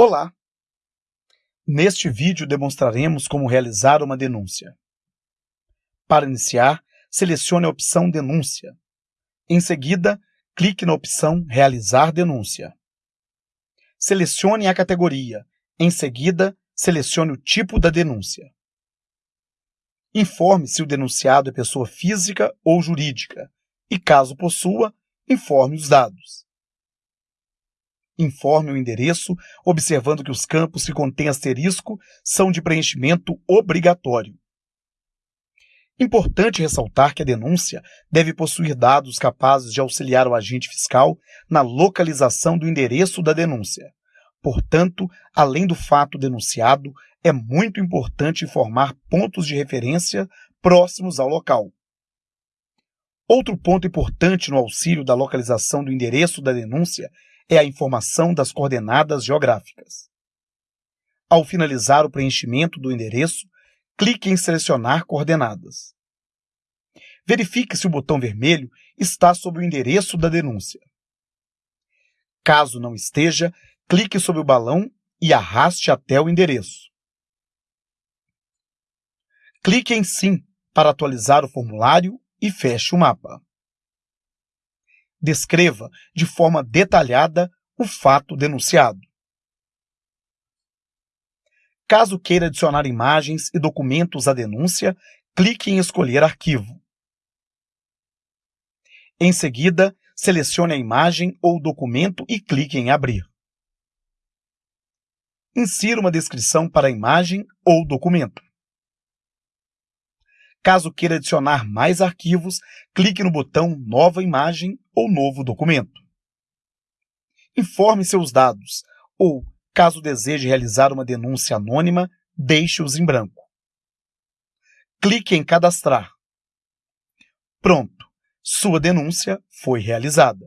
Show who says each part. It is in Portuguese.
Speaker 1: Olá! Neste vídeo demonstraremos como realizar uma denúncia. Para iniciar, selecione a opção Denúncia. Em seguida, clique na opção Realizar denúncia. Selecione a categoria. Em seguida, selecione o tipo da denúncia. Informe se o denunciado é pessoa física ou jurídica e, caso possua, informe os dados. Informe o endereço, observando que os campos que contêm asterisco são de preenchimento obrigatório. Importante ressaltar que a denúncia deve possuir dados capazes de auxiliar o agente fiscal na localização do endereço da denúncia. Portanto, além do fato denunciado, é muito importante informar pontos de referência próximos ao local. Outro ponto importante no auxílio da localização do endereço da denúncia é a informação das coordenadas geográficas. Ao finalizar o preenchimento do endereço, clique em Selecionar coordenadas. Verifique se o botão vermelho está sobre o endereço da denúncia. Caso não esteja, clique sobre o balão e arraste até o endereço. Clique em Sim para atualizar o formulário e feche o mapa descreva de forma detalhada o fato denunciado. Caso queira adicionar imagens e documentos à denúncia, clique em Escolher arquivo. Em seguida, selecione a imagem ou documento e clique em Abrir. Insira uma descrição para a imagem ou documento. Caso queira adicionar mais arquivos, clique no botão Nova imagem ou Novo documento. Informe seus dados ou, caso deseje realizar uma denúncia anônima, deixe-os em branco. Clique em Cadastrar. Pronto, sua denúncia foi realizada.